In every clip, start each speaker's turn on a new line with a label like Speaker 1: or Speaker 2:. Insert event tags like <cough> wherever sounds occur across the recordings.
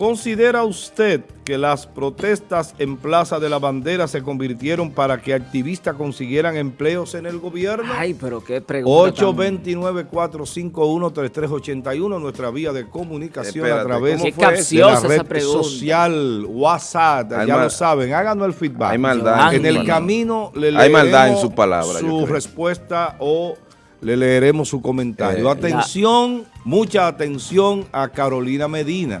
Speaker 1: ¿Considera usted que las protestas en Plaza de la Bandera se convirtieron para que activistas consiguieran empleos en el gobierno?
Speaker 2: Ay, pero qué pregunta
Speaker 1: 829-451-3381, nuestra vía de comunicación
Speaker 2: Espérate,
Speaker 1: a través
Speaker 2: qué
Speaker 1: de la red
Speaker 2: esa
Speaker 1: social, WhatsApp,
Speaker 3: Hay
Speaker 1: ya
Speaker 3: mal-
Speaker 1: lo saben, háganos el feedback.
Speaker 3: Hay maldad
Speaker 1: En el camino le
Speaker 3: Hay maldad en
Speaker 1: leeremos
Speaker 3: sus palabras, yo
Speaker 1: su respuesta o le leeremos su comentario.
Speaker 3: Eh,
Speaker 1: atención, mucha atención a Carolina Medina.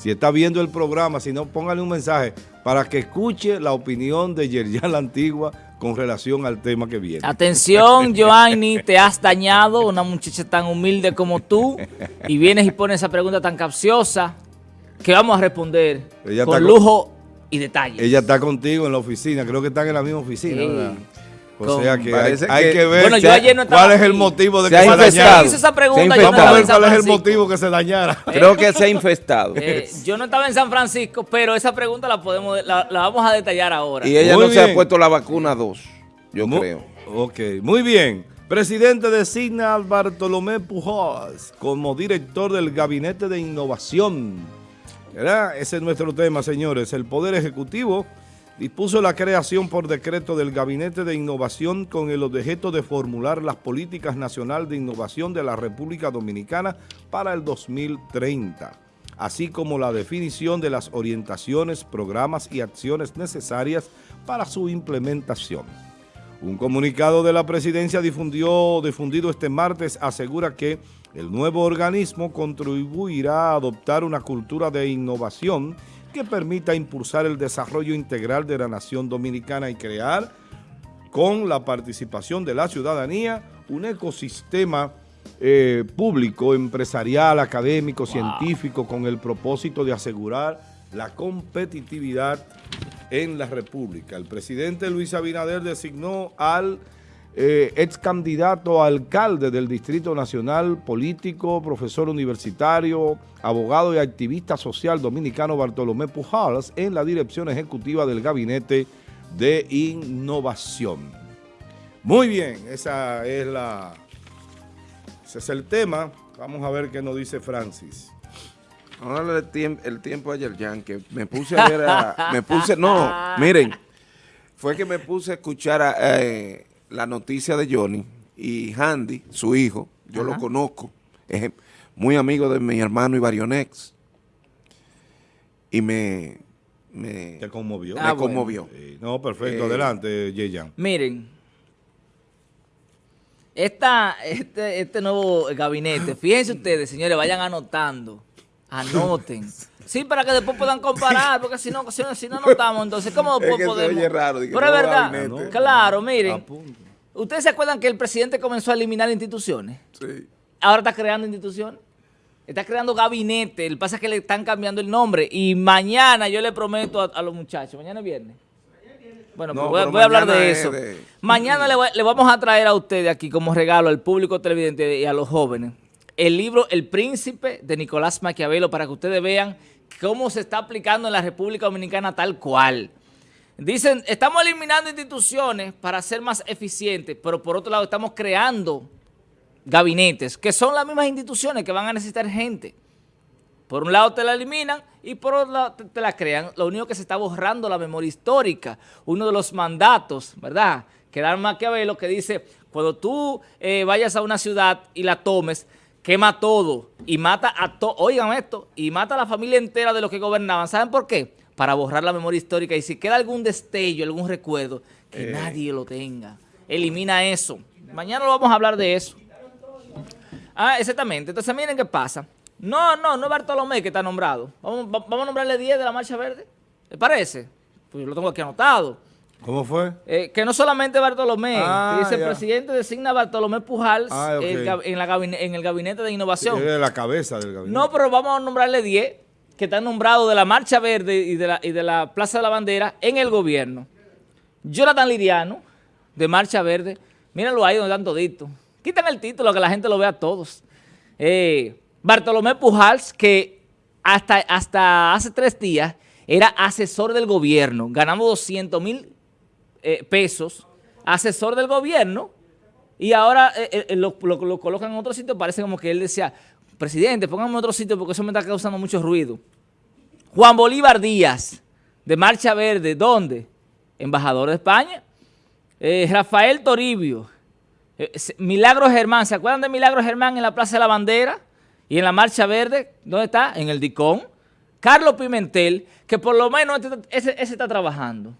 Speaker 1: Si está viendo el programa, si no, póngale un mensaje para que escuche la opinión de Yerjan la Antigua con relación al tema que viene.
Speaker 2: Atención, Joanny, te has dañado, una muchacha tan humilde como tú, y vienes y pones esa pregunta tan capciosa que vamos a responder
Speaker 1: Ella
Speaker 2: con lujo y detalle.
Speaker 1: Ella está contigo en la oficina, creo que están en la misma oficina,
Speaker 2: Sí.
Speaker 1: ¿verdad? O
Speaker 2: Con-
Speaker 1: sea que hay,
Speaker 3: que-
Speaker 1: ver
Speaker 2: Bueno, yo
Speaker 1: si-
Speaker 2: ayer no estaba
Speaker 1: cuál es el motivo de
Speaker 3: Se
Speaker 1: que
Speaker 3: ha
Speaker 1: se
Speaker 3: infestado.
Speaker 1: dañara.
Speaker 2: hizo esa pregunta,
Speaker 3: Se ha
Speaker 2: yo no
Speaker 3: infectado.
Speaker 1: Vamos a ver cuál es el motivo que se dañara. <laughs>
Speaker 3: Creo que se ha infestado.
Speaker 2: Eh, yo no estaba en San Francisco, pero esa pregunta la podemos, la, la vamos a detallar ahora.
Speaker 3: Y ella
Speaker 1: Muy
Speaker 3: no se ha puesto la vacuna 2, yo creo.
Speaker 1: Ok, muy bien. Presidente designa a Bartolomé Pujols como director del Gabinete de Innovación. ¿Verdad? Ese es nuestro tema, señores. El Poder Ejecutivo dispuso la creación por decreto del Gabinete de Innovación con el objeto de formular las políticas nacional de innovación de la República Dominicana para el 2030, así como la definición de las orientaciones, programas y acciones necesarias para su implementación. Un comunicado de la presidencia difundió, difundido este martes asegura que el nuevo organismo contribuirá a adoptar una cultura de innovación que permita impulsar el desarrollo integral de la nación dominicana y crear, con la participación de la ciudadanía, un ecosistema eh, público, empresarial, académico, científico, con el propósito de asegurar la competitividad en la República. El presidente Luis Abinader designó al eh, ex candidato a alcalde del Distrito Nacional, político, profesor universitario, abogado y activista social dominicano Bartolomé Pujols en la dirección ejecutiva del Gabinete de Innovación. Muy bien, esa es la, ese es el tema. Vamos a ver qué nos dice Francis.
Speaker 3: Ahora el tiempo, el tiempo ayer, Jan, que me puse a ver a, me puse, no, <laughs> miren, fue que me puse a escuchar a, eh, la noticia de Johnny y Handy, su hijo, yo lo conozco, es muy amigo de mi hermano Ibarionex, y me, me,
Speaker 1: ¿Te conmovió?
Speaker 3: me
Speaker 2: Ah, bueno.
Speaker 3: conmovió.
Speaker 1: No, perfecto.
Speaker 3: Eh,
Speaker 1: Adelante, Yeyan.
Speaker 2: Miren, esta, este, este nuevo gabinete, fíjense ustedes, señores, vayan anotando, anoten. <laughs> Sí, para que después puedan <laughs> comparar, porque si no, si no, si no entonces, ¿cómo <laughs>
Speaker 3: Es
Speaker 2: después
Speaker 3: que se
Speaker 2: podemos?
Speaker 3: oye raro, que
Speaker 2: Pero es verdad,
Speaker 3: gabinete.
Speaker 2: claro, miren. ¿ustedes se acuerdan que el presidente comenzó a eliminar instituciones?
Speaker 3: Sí.
Speaker 2: Ahora está creando instituciones. Está creando gabinete. El pasa es que le están cambiando el nombre. Y mañana yo le prometo a, a los muchachos. Mañana es viernes. Bueno,
Speaker 3: No,
Speaker 2: pues voy, a-
Speaker 3: pero
Speaker 2: voy a hablar de
Speaker 3: es
Speaker 2: eso.
Speaker 3: de-
Speaker 2: Mañana le, voy- le vamos a traer a ustedes aquí como regalo al público televidente y a los jóvenes el libro El Príncipe de Nicolás Maquiavelo para que ustedes vean cómo se está aplicando en la República Dominicana tal cual. Dicen, estamos eliminando instituciones para ser más eficientes, pero por otro lado estamos creando gabinetes, que son las mismas instituciones que van a necesitar gente. Por un lado te la eliminan y por otro lado te, la crean. Lo único que se está borrando la memoria histórica. Uno de los mandatos, ¿verdad? Que da Maquiavelo que dice, cuando tú eh, vayas a una ciudad y la tomes, quema todo y mata a todos, oigan esto, y mata a la familia entera de los que gobernaban. ¿Saben por qué? Para borrar la memoria histórica y si queda algún destello, algún recuerdo, que nadie lo tenga. Elimina eso. Mañana lo vamos a hablar de eso. Ah, exactamente. Entonces, miren qué pasa. No, no, no es Bartolomé que está nombrado. Vamos, va- vamos a nombrarle 10 de la Marcha Verde. ¿Le parece? Pues yo lo tengo aquí anotado.
Speaker 1: ¿Cómo fue?
Speaker 2: Eh, que no solamente Bartolomé,
Speaker 1: Ah,
Speaker 2: dice el presidente designa a Bartolomé Pujals
Speaker 1: Ah,
Speaker 2: en, la gabine- en el gabinete de innovación.
Speaker 1: Eres la cabeza del gabinete.
Speaker 2: No, pero vamos a nombrarle 10 que están nombrados de la Marcha Verde y de la, y de la Plaza de la Bandera en el gobierno. Jonathan Liriano, de Marcha Verde. Míralo ahí donde están toditos. Quítame el título, que la gente lo vea a todos. Eh, Bartolomé Pujals, que hasta, hasta hace tres días era asesor del gobierno, ganamos 200 mil eh, pesos, asesor del gobierno, y ahora eh, eh, lo, lo- lo colocan en otro sitio, parece como que él decía, presidente, póngame en otro sitio porque eso me está causando mucho ruido. Juan Bolívar Díaz, de Marcha Verde, ¿dónde? Embajador de España. Rafael Toribio, Milagro Germán, ¿se acuerdan de Milagro Germán en la Plaza de la Bandera? Y en la Marcha Verde, ¿dónde está? En el Dicón. Carlos Pimentel, que por lo menos este, ese, está trabajando.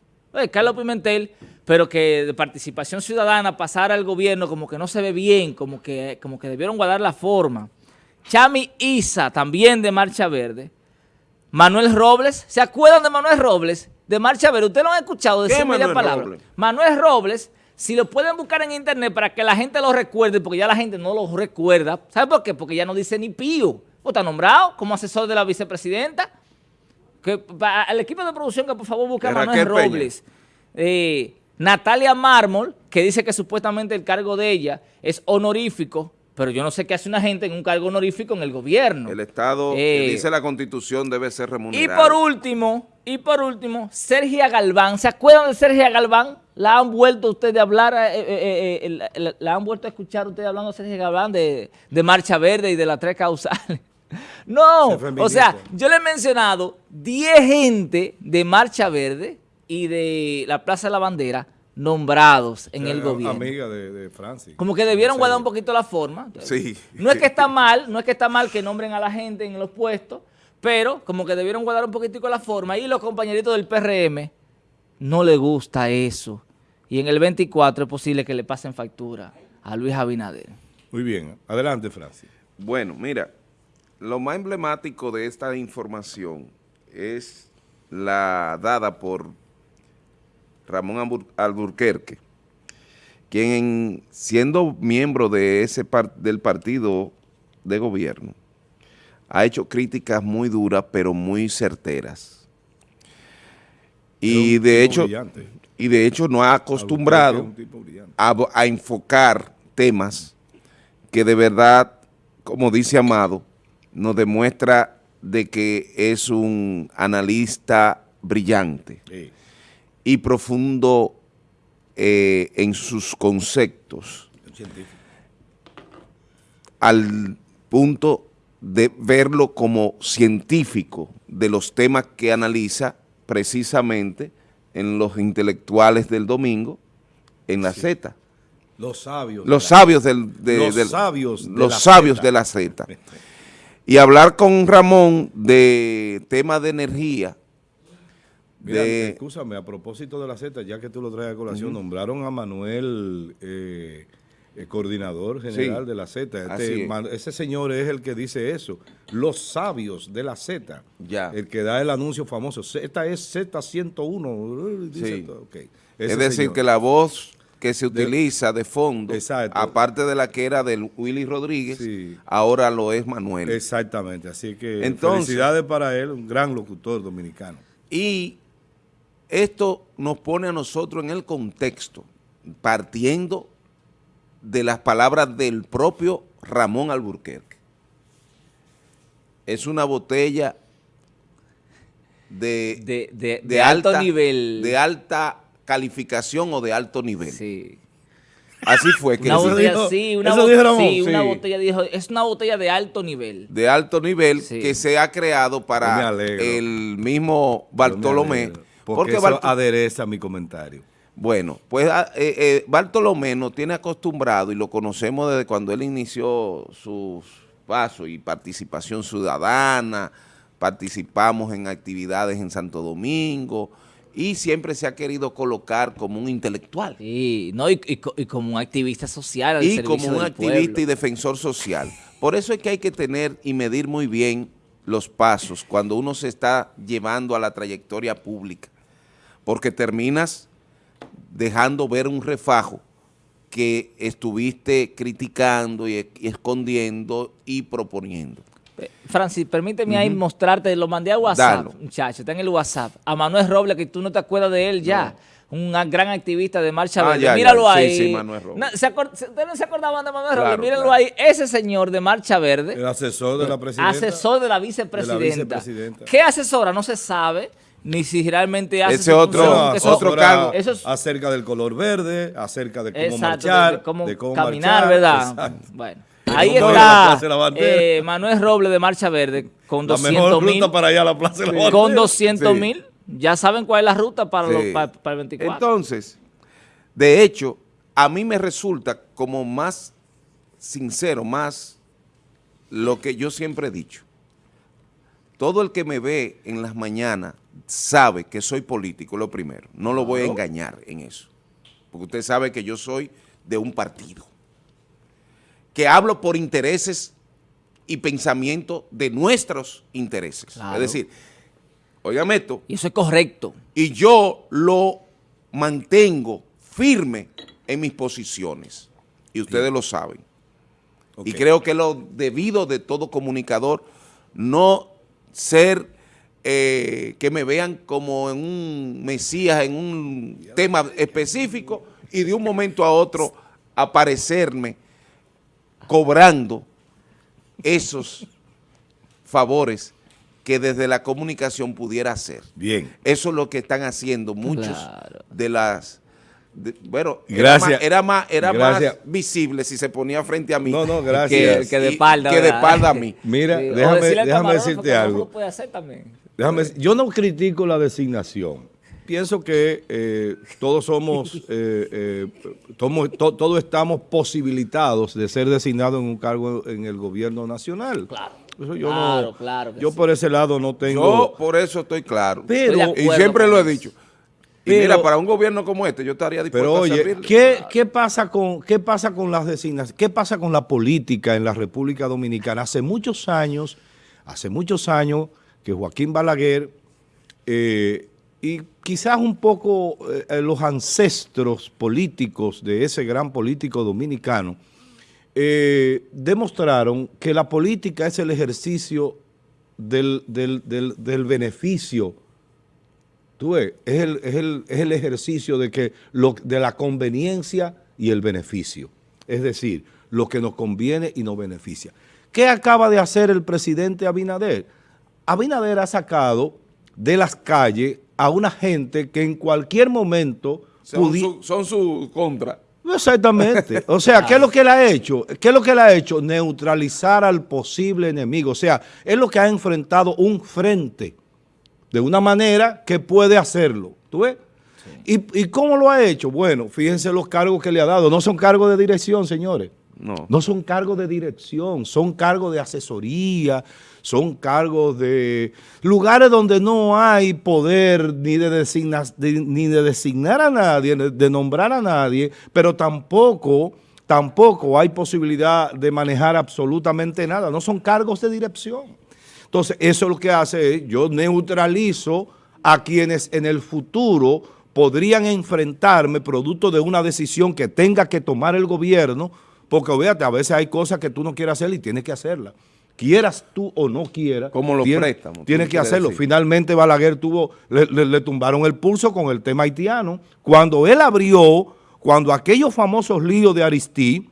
Speaker 2: Carlos Pimentel, pero que de participación ciudadana pasara al gobierno como que no se ve bien, como que, como que debieron guardar la forma. Chami Isa, también de Marcha Verde. Manuel Robles, ¿se acuerdan de Manuel Robles? De Marcha Verde, ustedes lo han escuchado decir media palabra. Manuel Robles, si lo pueden buscar en internet para que la gente lo recuerde, porque ya la gente no lo recuerda. ¿Sabe por qué? Porque ya no dice ni pío. ¿O está nombrado como asesor de la vicepresidenta? Que, al equipo de producción que por favor busque a Manuel Robles. Eh, Natalia Mármol, que dice que supuestamente el cargo de ella es honorífico, pero yo no sé qué hace una gente en un cargo honorífico en el gobierno.
Speaker 3: El Estado, que eh, dice la Constitución, debe ser remunerado.
Speaker 2: Y por último, y por último, Sergia Galván. ¿Se acuerdan de Sergia Galván? ¿La han vuelto ustedes a hablar, eh, la, han vuelto a escuchar ustedes hablando de Sergia Galván de, de Marcha Verde y de las tres causales? <laughs> No, o sea, yo le he mencionado 10 gente de Marcha Verde y de la Plaza de la Bandera nombrados en el gobierno.
Speaker 1: Amiga de, Francis.
Speaker 2: Como que debieron guardar un poquito la forma.
Speaker 3: Sí.
Speaker 2: No es que está <laughs> mal, no es que está mal que nombren a la gente en los puestos, pero como que debieron guardar un poquitico la forma y los compañeritos del PRM no le gusta eso. Y en el 24 es posible que le pasen factura a Luis Abinader.
Speaker 1: Muy bien. Adelante, Francis.
Speaker 3: Bueno, mira, lo más emblemático de esta información es la dada por Ramón Alburquerque, quien siendo miembro de ese del partido de gobierno, ha hecho críticas muy duras, pero muy certeras. Y de hecho, y de hecho no ha acostumbrado a enfocar temas que de verdad, como dice Amado, nos demuestra de que es un analista brillante y profundo eh, en sus conceptos al punto de verlo como científico de los temas que analiza precisamente en los intelectuales del domingo en la Z.
Speaker 1: Los sabios.
Speaker 3: Los sabios del,
Speaker 1: los sabios
Speaker 3: los sabios de la Z. <laughs> y hablar con Ramón de tema de energía.
Speaker 1: Mira, escúchame, a propósito de la Z, ya que tú lo traes a colación, nombraron a Manuel, eh, el coordinador general de la Z. Este, ese señor es el que dice eso. Los sabios de la Z.
Speaker 3: Ya.
Speaker 1: El que da el anuncio famoso. Esta es Z101.
Speaker 3: sí. es decir, que la voz que se utiliza de, fondo, aparte de la que era del Willy Rodríguez, ahora lo es Manuel.
Speaker 1: Exactamente, así que Entonces, felicidades para él, un gran locutor dominicano.
Speaker 3: Y esto nos pone a nosotros en el contexto, partiendo de las palabras del propio Ramón Alburquerque. Es una botella de,
Speaker 2: de, alto nivel.
Speaker 3: De alta calificación o de alto nivel. Sí. Así fue que
Speaker 2: una botella, sí, una, sí, una botella dijo, es una botella de alto nivel.
Speaker 3: De alto nivel que se ha creado para el mismo Bartolomé.
Speaker 1: Porque, eso adereza mi comentario.
Speaker 3: Bueno, pues ah, eh, eh, Bartolomé nos tiene acostumbrado y lo conocemos desde cuando él inició sus pasos y participación ciudadana, participamos en actividades en Santo Domingo, y siempre se ha querido colocar como un intelectual.
Speaker 2: Sí, no, y, como un activista social.
Speaker 3: y como un activista y defensor social. Por eso es que hay que tener y medir muy bien los pasos cuando uno se está llevando a la trayectoria pública, porque terminas dejando ver un refajo que estuviste criticando y escondiendo y proponiendo.
Speaker 2: Francis, permíteme ahí mostrarte, lo mandé a WhatsApp, muchacho, está en el WhatsApp, a Manuel Robles, que tú no te acuerdas de él ya, un gran activista de Marcha ah, Verde, míralo ahí. Sí, sí, Manuel Robles. ¿Ustedes no se acordaban de Manuel Robles? Mírenlo ahí, ese señor de Marcha Verde.
Speaker 1: El asesor de la presidenta.
Speaker 2: Asesor de la vicepresidenta. ¿Qué asesora? No se sabe ni si realmente hace
Speaker 3: ese otro, otro cargo.
Speaker 1: acerca del color verde, acerca de cómo marchar,
Speaker 2: de cómo, caminar, ¿verdad? Bueno. Ahí está eh, Manuel Robles de Marcha Verde con
Speaker 1: La
Speaker 2: 200
Speaker 1: mejor
Speaker 2: mil.
Speaker 1: ruta para allá a la Plaza de la Bandera.
Speaker 2: Con 200
Speaker 3: Sí.
Speaker 2: mil. Ya saben cuál es la ruta para, los-
Speaker 3: Sí.
Speaker 2: para, para el 24.
Speaker 3: Entonces, de hecho, a mí me resulta como más sincero, más lo que yo siempre he dicho. Todo el que me ve en las mañanas sabe que soy político, lo primero. No lo voy a engañar en eso. Porque usted sabe que yo soy de un partido. Que hablo por intereses y pensamiento de nuestros intereses.
Speaker 2: Claro.
Speaker 3: Es decir, óigame esto,
Speaker 2: y eso es correcto.
Speaker 3: y yo lo mantengo firme en mis posiciones. Y ustedes lo saben. Y creo que lo debido de todo comunicador no ser eh, que me vean como en un mesías, en un tema específico y de un momento a otro aparecerme cobrando esos favores que desde la comunicación pudiera hacer.
Speaker 1: Bien.
Speaker 3: Eso es lo que están haciendo muchos
Speaker 2: Claro.
Speaker 3: de las... de- bueno,
Speaker 1: Gracias.
Speaker 3: era más, era más, era
Speaker 1: Gracias.
Speaker 3: más visible si se ponía frente a mí.
Speaker 1: No, no, gracias.
Speaker 2: Que, que de
Speaker 3: Y-
Speaker 2: espalda.
Speaker 3: Que de espalda a mí.
Speaker 1: Mira,
Speaker 2: Sí,
Speaker 1: déjame, decirte algo.
Speaker 2: lo puede hacer también.
Speaker 1: Déjame decir, yo no critico la designación. Pienso que eh, todos somos, <laughs> eh, eh, tomo- to- todos estamos posibilitados de ser designados en un cargo en el gobierno nacional.
Speaker 2: Claro.
Speaker 1: Eso yo
Speaker 2: Claro,
Speaker 1: no,
Speaker 2: claro
Speaker 1: yo
Speaker 2: sí.
Speaker 1: por ese lado no tengo.
Speaker 3: Yo por eso estoy claro.
Speaker 1: pero,
Speaker 2: Estoy
Speaker 3: y siempre lo he dicho. Y
Speaker 1: Pero-
Speaker 3: mira, para un gobierno como este, yo estaría dispuesto
Speaker 1: pero
Speaker 3: a
Speaker 1: oye,
Speaker 3: servirle.
Speaker 1: ¿qué, qué pasa con qué pasa con las designaciones? ¿Qué pasa con la política en la República Dominicana? Hace muchos años, hace muchos años que Joaquín Balaguer eh, y quizás un poco eh, eh, los ancestros políticos de ese gran político dominicano eh, demostraron que la política es el ejercicio del, del- del- del beneficio. Tú ves, es el, es el- es el ejercicio de, que lo, de la conveniencia y el beneficio. Es decir, lo que nos conviene y nos beneficia. ¿Qué acaba de hacer el presidente Abinader? Abinader ha sacado de las calles a una gente que en cualquier momento
Speaker 3: son, su, son su contra.
Speaker 1: Exactamente. O sea, ¿qué es lo que él ha hecho? ¿Qué es lo que él ha hecho? Neutralizar al posible enemigo. O sea, es lo que ha enfrentado un frente de una manera que puede hacerlo. ¿Tú ves? ¿Y, ¿Y cómo lo ha hecho? Bueno, fíjense los cargos que le ha dado. No son cargos de dirección, señores.
Speaker 3: No.
Speaker 1: No son cargos de dirección, son cargos de asesoría, son cargos de lugares donde no hay poder ni de, designa- de- ni de designar a nadie, de nombrar a nadie, pero tampoco, tampoco hay posibilidad de manejar absolutamente nada. No son cargos de dirección. Entonces, eso lo que hace es, yo neutralizo a quienes en el futuro podrían enfrentarme producto de una decisión que tenga que tomar el gobierno, porque fíjate, a veces hay cosas que tú no quieres hacer y tienes que hacerlas. Quieras tú o no quieras.
Speaker 3: Como los
Speaker 1: tienes-
Speaker 3: préstamos,
Speaker 1: Tienes que hacerlo.
Speaker 3: decir.
Speaker 1: Finalmente Balaguer tuvo, le, le- le tumbaron el pulso con el tema haitiano. Cuando él abrió, cuando aquellos famosos líos de Aristí,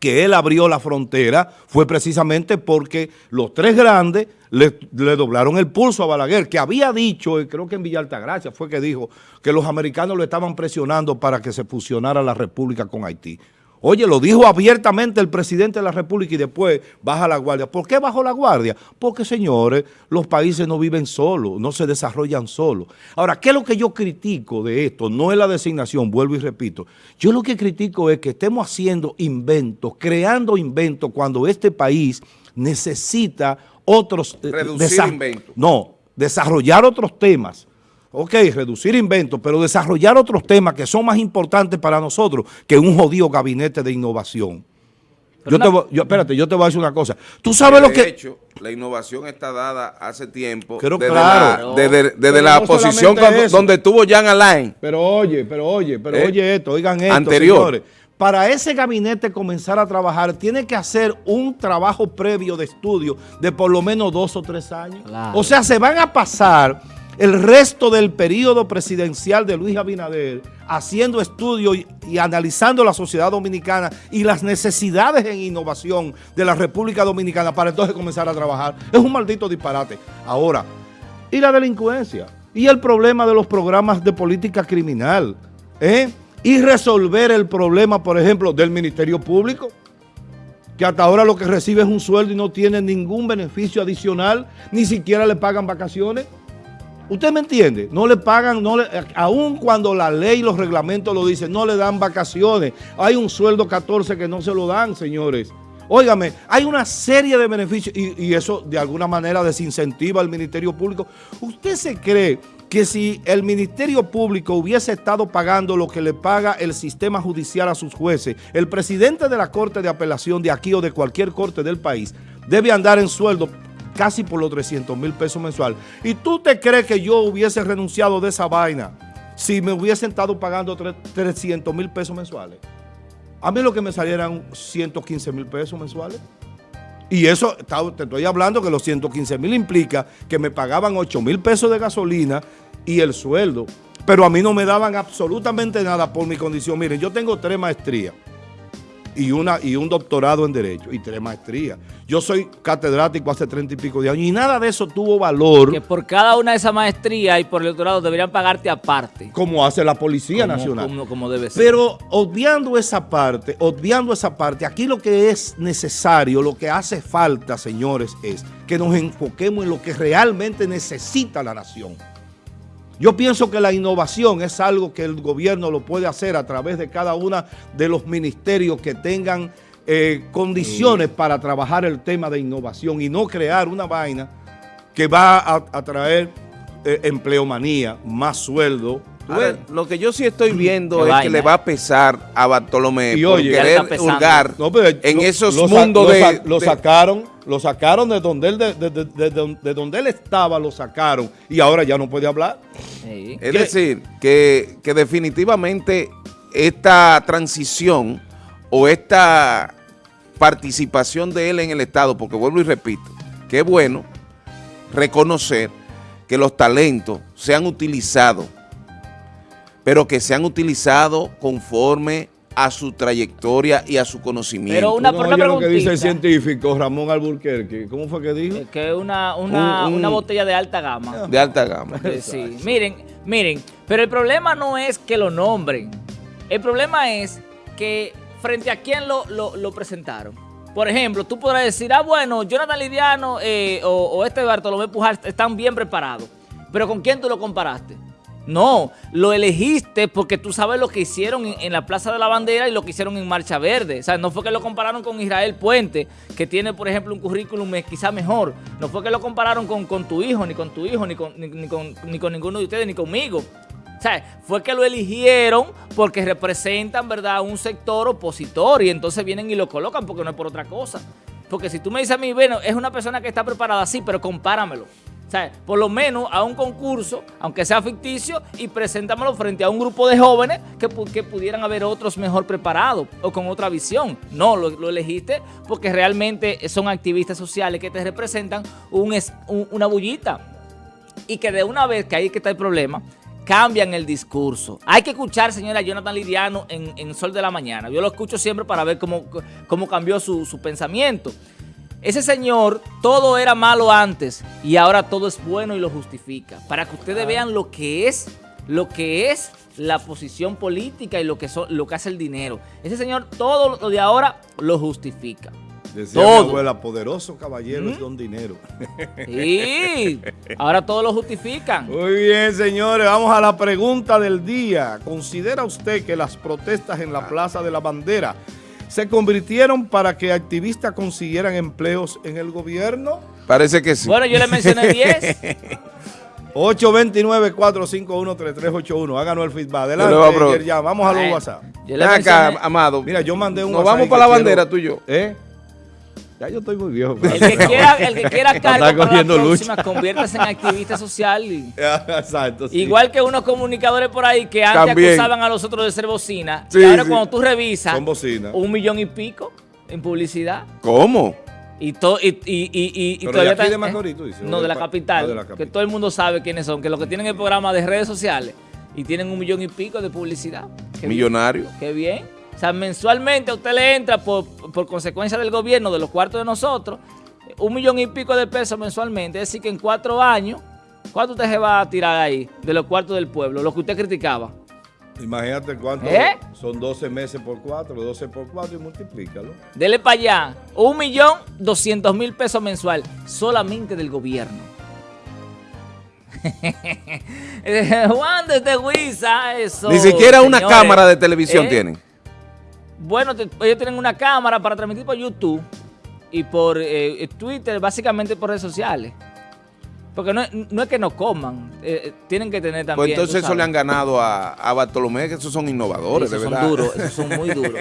Speaker 1: que él abrió la frontera fue precisamente porque los tres grandes le, le doblaron el pulso a Balaguer, que había dicho, y creo que en Villa Altagracia fue que dijo, que los americanos lo estaban presionando para que se fusionara la República con Haití. Oye, lo dijo abiertamente el presidente de la República y después baja la guardia. ¿Por qué bajó la guardia? Porque, señores, los países no viven solos, no se desarrollan solos. Ahora, ¿qué es lo que yo critico de esto? No es la designación, vuelvo y repito. Yo lo que critico es que estemos haciendo inventos, creando inventos cuando este país necesita otros... eh,
Speaker 3: Reducir inventos.
Speaker 1: No, desarrollar otros temas. Ok, reducir inventos, pero desarrollar otros temas que son más importantes para nosotros que un jodido gabinete de innovación. Yo te voy- yo, espérate, yo te voy a decir una cosa. Tú sabes lo
Speaker 3: de
Speaker 1: que...
Speaker 3: hecho, la innovación está dada hace tiempo.
Speaker 1: Pero
Speaker 3: desde
Speaker 1: claro.
Speaker 3: la, desde, desde
Speaker 1: Pero
Speaker 3: la
Speaker 1: no
Speaker 3: posición cuando- donde estuvo Jan Alain.
Speaker 1: Pero oye, pero oye, pero
Speaker 3: Eh,
Speaker 1: oye esto, oigan esto,
Speaker 3: anterior.
Speaker 1: señores. Para ese gabinete comenzar a trabajar, tiene que hacer un trabajo previo de estudio de por lo menos dos o tres años.
Speaker 2: Claro.
Speaker 1: O sea, se van a pasar el resto del periodo presidencial de Luis Abinader haciendo estudios y, analizando la sociedad dominicana y las necesidades en innovación de la República Dominicana para entonces comenzar a trabajar. Es un maldito disparate. Ahora, y la delincuencia, y el problema de los programas de política criminal, ¿eh? y resolver el problema, por ejemplo, del Ministerio Público. que hasta ahora lo que recibe es un sueldo y no tiene ningún beneficio adicional, ni siquiera le pagan vacaciones. ¿Usted me entiende? No le pagan, no le, aun cuando la ley y los reglamentos lo dicen, no le dan vacaciones. Hay un sueldo 14 que no se lo dan, señores. Óigame, hay una serie de beneficios y, y eso de alguna manera desincentiva al Ministerio Público. ¿Usted se cree que si el Ministerio Público hubiese estado pagando lo que le paga el sistema judicial a sus jueces, el presidente de la Corte de Apelación de aquí o de cualquier corte del país debe andar en sueldo casi por los 300 mil pesos mensual. ¿Y tú te crees que yo hubiese renunciado de esa vaina si me hubiesen estado pagando 300 mil pesos mensuales? A mí lo que me salieran 115 mil pesos mensuales. Y eso, te estoy hablando que los 115 mil implica que me pagaban 8 mil pesos de gasolina y el sueldo. Pero a mí no me daban absolutamente nada por mi condición. Miren, yo tengo tres maestrías y, una, y un doctorado en Derecho y tres maestrías. Yo soy catedrático hace treinta y pico de años y nada de eso tuvo valor.
Speaker 2: Que por cada una de esas maestrías y por el doctorado deberían pagarte aparte.
Speaker 1: Como hace la Policía Nacional.
Speaker 2: Como, como, debe ser.
Speaker 1: Pero obviando esa parte, obviando esa parte, aquí lo que es necesario, lo que hace falta, señores, es que nos enfoquemos en lo que realmente necesita la nación. Yo pienso que la innovación es algo que el gobierno lo puede hacer a través de cada uno de los ministerios que tengan eh, condiciones para trabajar el tema de innovación y no crear una vaina que va a, traer eh, empleomanía, más sueldo.
Speaker 3: lo que yo sí estoy viendo es que le va a pesar a Bartolomé por querer hurgar en esos mundos de...
Speaker 1: Lo sacaron lo sacaron de donde él, de, donde él estaba, lo sacaron. Y ahora ya no puede hablar.
Speaker 3: Es decir, que, definitivamente esta transición o esta participación de él en el Estado, porque vuelvo y repito, que es bueno reconocer que los talentos se han utilizado, pero que se han utilizado conforme a su trayectoria y a su conocimiento. Pero
Speaker 1: una, no, lo que dice el científico Ramón Alburquerque, ¿cómo fue que dijo?
Speaker 2: Que es una, una, una, botella de alta gama.
Speaker 3: De alta gama.
Speaker 2: sí, miren, miren, pero el problema no es que lo nombren, el problema es que frente a quién lo, lo, presentaron. Por ejemplo, tú podrás decir, ah, bueno, Jonathan Lidiano eh, o, o este Bartolomé Pujar están bien preparados, pero ¿con quién tú lo comparaste? No, lo elegiste porque tú sabes lo que hicieron en, la Plaza de la Bandera y lo que hicieron en Marcha Verde. O sea, no fue que lo compararon con Israel Puente, que tiene, por ejemplo, un currículum quizá mejor. No fue que lo compararon con, tu hijo, ni con tu hijo, ni con, ni, con, ni con ninguno de ustedes, ni conmigo. O sea, fue que lo eligieron porque representan, ¿verdad?, un sector opositor y entonces vienen y lo colocan porque no es por otra cosa. Porque si tú me dices a mí, bueno, es una persona que está preparada, sí, pero compáramelo. O sea, por lo menos a un concurso, aunque sea ficticio, y preséntamelo frente a un grupo de jóvenes que, pudieran haber otros mejor preparados o con otra visión. No, lo, elegiste porque realmente son activistas sociales que te representan una bullita. Y que de una vez, que ahí que está el problema, cambian el discurso. Hay que escuchar, señora Jonathan Lidiano, en, Sol de la Mañana. Yo lo escucho siempre para ver cómo, cómo cambió su, su pensamiento. Ese señor, todo era malo antes y ahora todo es bueno y lo justifica. Para que ustedes vean lo que es, lo que es la posición política y lo que, lo que hace el dinero. Ese señor todo lo de ahora lo justifica.
Speaker 1: Decía todo. mi abuela, poderoso caballero es don dinero.
Speaker 2: Sí, ahora todo lo justifican.
Speaker 1: Muy bien, señores, vamos a la pregunta del día. ¿Considera usted que las protestas en la Plaza de la Bandera se convirtieron para que activistas consiguieran empleos en el gobierno?
Speaker 3: Parece que sí.
Speaker 2: Bueno, yo le mencioné 10.
Speaker 1: 829-451-3381. Háganos el feedback. Adelante, ya. Vamos a los WhatsApp.
Speaker 3: acá, Amado.
Speaker 1: Mira, yo mandé un
Speaker 3: Nos vamos para la bandera, tú y yo.
Speaker 1: ¿Eh? Ya yo estoy muy viejo.
Speaker 2: El que quiera, el que quiera <laughs> cargo para la próxima, conviértase en activista social. <laughs> Exacto, Igual que unos comunicadores por ahí que antes acusaban a los otros de ser bocina. y ahora cuando tú revisas, un millón y pico en publicidad.
Speaker 3: ¿Cómo?
Speaker 2: Y, todo y, y, y, y
Speaker 1: todavía de Macorís, tú dices,
Speaker 2: no, de la, capital, de la capital. Que todo el mundo sabe quiénes son. Que los que tienen el programa de redes sociales y tienen un millón y pico de publicidad.
Speaker 3: Millonario.
Speaker 2: Qué bien. O sea, mensualmente a usted le entra por, consecuencia del gobierno, de los cuartos de nosotros, un millón y pico de pesos mensualmente. Es decir, que en cuatro años, ¿cuánto usted se va a tirar ahí de los cuartos del pueblo? Lo que usted criticaba.
Speaker 1: Imagínate cuánto
Speaker 2: ¿Eh?
Speaker 1: son 12 meses por 4, 12 por 4 y multiplícalo.
Speaker 2: Dele para allá. Un millón doscientos mil pesos mensual solamente del gobierno. <laughs> Juan desde Huiza, eso.
Speaker 3: Ni siquiera una
Speaker 2: señores.
Speaker 3: cámara de televisión
Speaker 2: ¿Eh?
Speaker 3: tienen.
Speaker 2: Bueno, te- ellos tienen una cámara para transmitir por YouTube y por eh, Twitter, básicamente por redes sociales. Porque no, es- no es que no coman, eh, eh, tienen que tener también.
Speaker 3: Pues entonces eso le han ganado a, a Bartolomé, que esos son innovadores,
Speaker 2: Esos
Speaker 3: de
Speaker 2: son
Speaker 3: verdad.
Speaker 2: duros, esos son muy duros. <laughs>